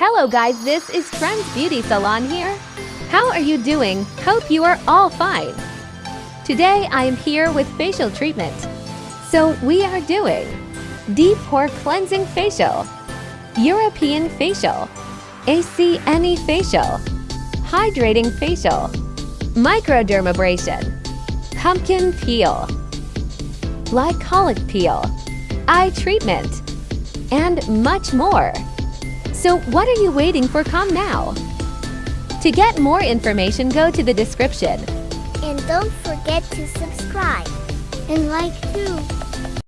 Hello guys, this is Trends Beauty Salon here. How are you doing? Hope you are all fine. Today I am here with facial treatment. So we are doing Deep Pore Cleansing Facial, European Facial, ACNE Facial, Hydrating Facial, Microdermabrasion, Pumpkin Peel, Glycolic Peel, Eye Treatment, and much more. So what are you waiting for? Come now. To get more information, go to the description. And don't forget to subscribe and like too.